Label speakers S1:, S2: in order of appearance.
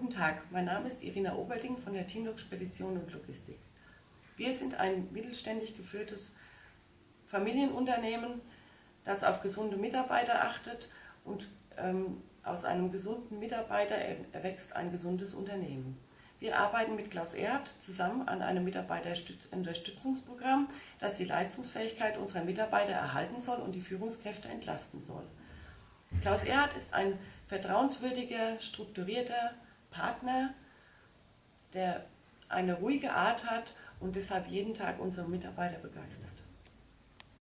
S1: Guten Tag, mein Name ist Irina Oberding von der Teamlog Spedition und Logistik. Wir sind ein mittelständig geführtes Familienunternehmen, das auf gesunde Mitarbeiter achtet und ähm, aus einem gesunden Mitarbeiter erwächst ein gesundes Unternehmen. Wir arbeiten mit Klaus Erd zusammen an einem Mitarbeiterunterstützungsprogramm, das die Leistungsfähigkeit unserer Mitarbeiter erhalten soll und die Führungskräfte entlasten soll. Klaus Erhardt ist ein vertrauenswürdiger, strukturierter Partner, der eine ruhige Art hat und deshalb jeden Tag unsere Mitarbeiter begeistert.